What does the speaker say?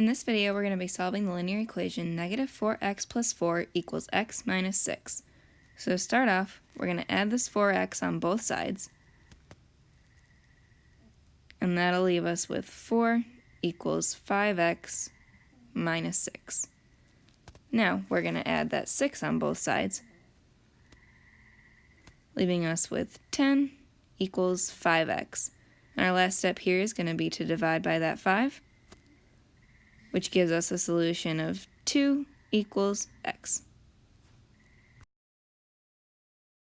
In this video, we're going to be solving the linear equation negative 4x plus 4 equals x minus 6. So to start off, we're going to add this 4x on both sides. And that'll leave us with 4 equals 5x minus 6. Now, we're going to add that 6 on both sides, leaving us with 10 equals 5x. And our last step here is going to be to divide by that 5 which gives us a solution of 2 equals x.